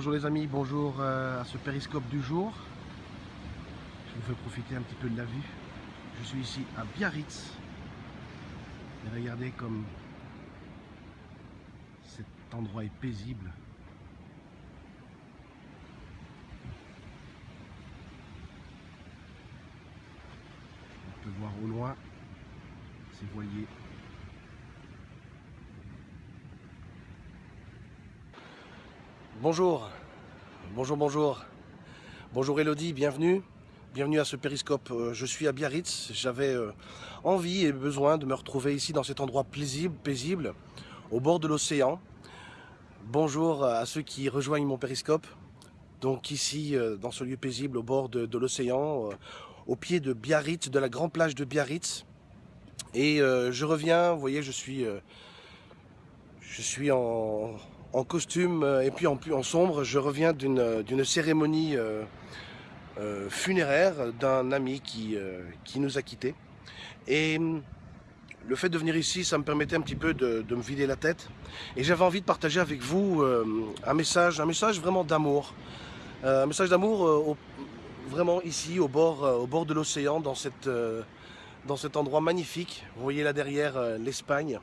Bonjour les amis, bonjour euh, à ce périscope du jour. Je vous fais profiter un petit peu de la vue. Je suis ici à Biarritz. Et regardez comme cet endroit est paisible. On peut voir au loin ces voiliers Bonjour, bonjour, bonjour. Bonjour Elodie, bienvenue. Bienvenue à ce périscope. Euh, je suis à Biarritz. J'avais euh, envie et besoin de me retrouver ici dans cet endroit paisible, paisible au bord de l'océan. Bonjour à ceux qui rejoignent mon périscope. Donc ici, euh, dans ce lieu paisible au bord de, l'océan, au pied de Biarritz, de la grande plage de Biarritz. Et je reviens, vous voyez, je suis, je suis en, en costume euh, et puis en, en sombre, je reviens d'une cérémonie euh, euh, funéraire d'un ami qui, nous a quittés. Et hum, le fait de venir ici, ça me permettait un petit peu de, me vider la tête. Et j'avais envie de partager avec vous un message, un message vraiment d'amour. un message d'amour vraiment ici, au bord, au bord de l'océan, dans, dans cet endroit magnifique. Vous voyez là derrière l'Espagne.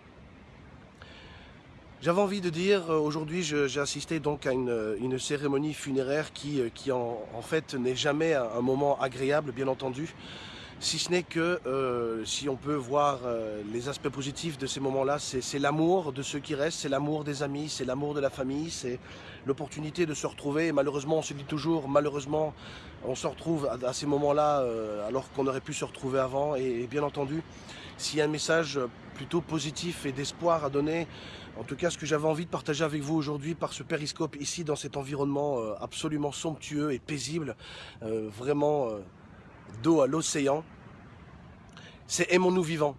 J'avais envie de dire, euh, aujourd'hui j'ai assisté donc à une, cérémonie funéraire qui, euh, qui en, fait n'est jamais un, moment agréable, bien entendu, si ce n'est que euh, si on peut voir les aspects positifs de ces moments-là, c'est l'amour de ceux qui restent, c'est l'amour des amis, c'est l'amour de la famille, c'est l'opportunité de se retrouver. Et malheureusement, on se dit toujours, malheureusement, on se retrouve à, ces moments-là alors qu'on aurait pu se retrouver avant. et bien entendu, s'il y a un message plutôt positif et d'espoir à donner, en tout cas, ce que j'avais envie de partager avec vous aujourd'hui par ce périscope ici dans cet environnement euh, absolument somptueux et paisible, euh, vraiment euh, d'eau à l'océan, c'est aimons-nous vivants.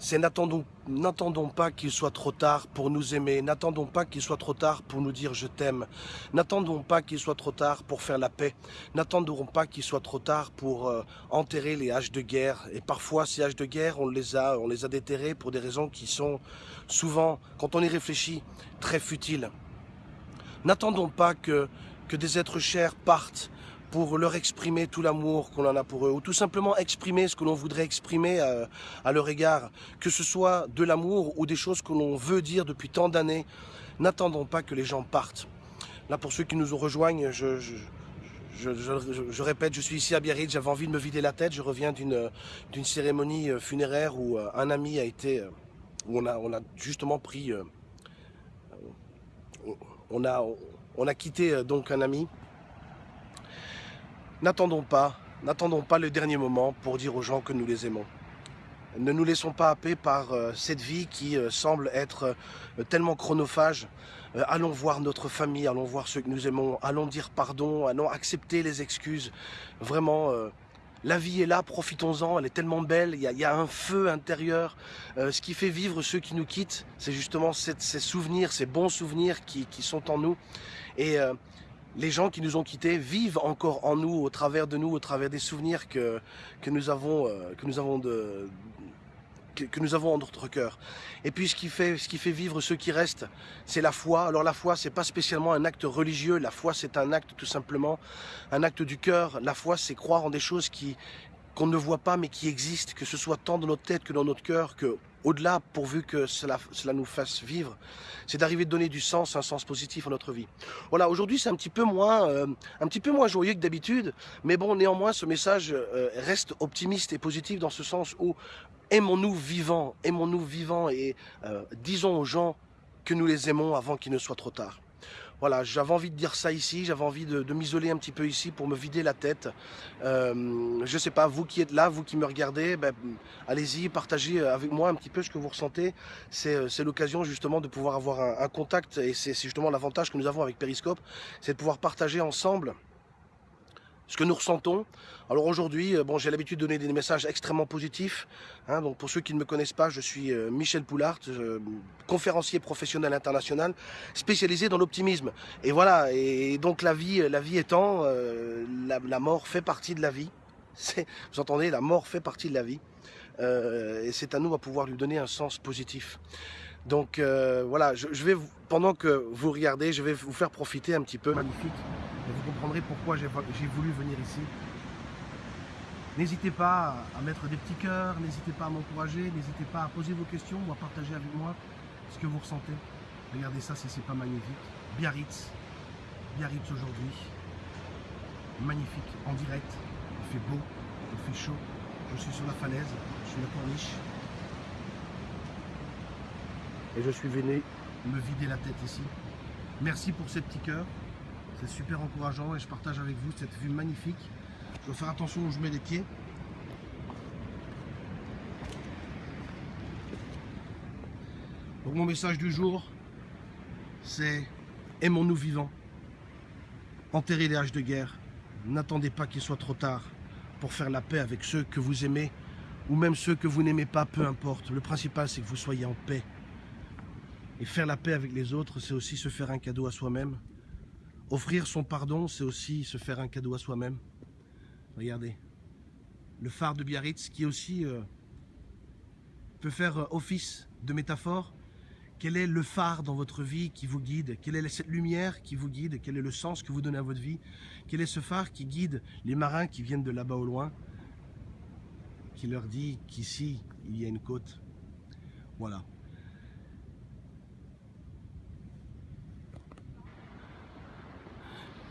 C'est n'attendons pas qu'il soit trop tard pour nous aimer, n'attendons pas qu'il soit trop tard pour nous dire je t'aime, n'attendons pas qu'il soit trop tard pour faire la paix, n'attendons pas qu'il soit trop tard pour euh, enterrer les haches de guerre. Et parfois ces haches de guerre, on les a, on déterrées pour des raisons qui sont souvent, quand on y réfléchit, très futiles. N'attendons pas que des êtres chers partent pour leur exprimer tout l'amour qu'on en a pour eux, ou tout simplement exprimer ce que l'on voudrait exprimer euh, à, leur égard, que ce soit de l'amour ou des choses que l'on veut dire depuis tant d'années. N'attendons pas que les gens partent. Là, pour ceux qui nous rejoignent, je, répète, je suis ici à Biarritz, j'avais envie de me vider la tête, je reviens d'une cérémonie euh, funéraire où euh, un ami a été, où on a, on a justement pris, on a, on a quitté donc un ami, N'attendons pas, n'attendons pas le dernier moment pour dire aux gens que nous les aimons. Ne nous laissons pas happer par euh, cette vie qui euh, semble être euh, tellement chronophage. allons voir notre famille, allons voir ceux que nous aimons, allons dire pardon, allons accepter les excuses. Vraiment, la vie est là, profitons-en, elle est tellement belle, il y, a, un feu intérieur. ce qui fait vivre ceux qui nous quittent, c'est justement ces souvenirs, ces bons souvenirs qui, sont en nous. Les gens qui nous ont quittés vivent encore en nous, au travers de nous, au travers des souvenirs que, nous avons, euh, que en notre cœur. Et puis ce qui fait, ce vivre ceux qui restent, c'est la foi. Alors la foi, c'est pas spécialement un acte religieux. La foi, c'est un acte tout simplement, un acte du cœur. La foi, c'est croire en des choses qui qu'on ne voit pas mais qui existent, que ce soit tant dans notre tête que dans notre cœur, que au-delà, pourvu que cela, cela nous fasse vivre, c'est d'arriver de donner du sens, un sens positif à notre vie. Voilà, aujourd'hui c'est un petit peu moins, euh, un petit peu moins joyeux que d'habitude, mais bon, néanmoins, ce message euh, reste optimiste et positif dans ce sens où aimons-nous vivants, aimons-nous vivants et euh, disons aux gens que nous les aimons avant qu'il ne soit trop tard. Voilà, j'avais envie de dire ça ici, j'avais envie de, m'isoler un petit peu ici pour me vider la tête. Euh, je sais pas, vous qui êtes là, vous qui me regardez, ben, allez-y, partagez avec moi un petit peu ce que vous ressentez. C'est euh, l'occasion justement de pouvoir avoir un, un contact et c'est justement l'avantage que nous avons avec Periscope, c'est de pouvoir partager ensemble ce que nous ressentons. Alors aujourd'hui, euh, bon, j'ai l'habitude de donner des messages extrêmement positifs. Hein, donc pour ceux qui ne me connaissent pas, je suis euh, Michel Poulart, euh, conférencier professionnel international, spécialisé dans l'optimisme. Et voilà, et donc la vie, la vie étant, la, mort fait partie de la vie. Vous entendez, la mort fait partie de la vie. et c'est à nous à pouvoir lui donner un sens positif. Donc voilà, je, vais, pendant que vous regardez, je vais vous faire profiter un petit peu. Magnifique, vous comprendrez pourquoi j'ai voulu venir ici. N'hésitez pas à mettre des petits cœurs, n'hésitez pas à m'encourager, n'hésitez pas à poser vos questions ou à partager avec moi ce que vous ressentez. Regardez ça, c'est pas magnifique. Biarritz, Biarritz aujourd'hui, magnifique, en direct, il fait beau, il fait chaud, je suis sur la falaise, je suis la corniche, et je suis venu me vider la tête ici. Merci pour ces petits cœurs, c'est super encourageant et je partage avec vous cette vue magnifique. Je dois faire attention où je mets les pieds. Donc mon message du jour, c'est aimons-nous vivants. Enterrez les haches de guerre. N'attendez pas qu'il soit trop tard pour faire la paix avec ceux que vous aimez ou même ceux que vous n'aimez pas, peu importe. Le principal, c'est que vous soyez en paix. Et faire la paix avec les autres, c'est aussi se faire un cadeau à soi-même. Offrir son pardon, c'est aussi se faire un cadeau à soi-même. Regardez. Le phare de Biarritz, qui aussi euh, peut faire euh, office de métaphore. Quel est le phare dans votre vie qui vous guide? Quelle est cette lumière qui vous guide? Quel est le sens que vous donnez à votre vie? Quel est ce phare qui guide les marins qui viennent de là-bas au loin Qui leur dit qu'ici, il y a une côte? Voilà.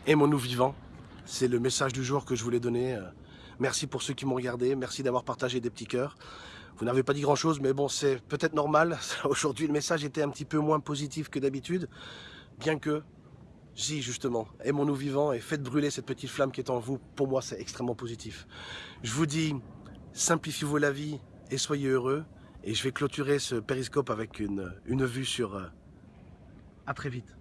Aimons-nous vivants. C'est le message du jour que je voulais donner. Euh, merci pour ceux qui m'ont regardé. Merci d'avoir partagé des petits cœurs. Vous n'avez pas dit grand-chose, mais bon, c'est peut-être normal. Aujourd'hui, le message était un petit peu moins positif que d'habitude. Bien que, si, justement, aimons-nous vivants et faites brûler cette petite flamme qui est en vous. Pour moi, c'est extrêmement positif. Je vous dis, simplifiez-vous la vie et soyez heureux. Et je vais clôturer ce périscope avec une, vue sur... Euh, à très vite.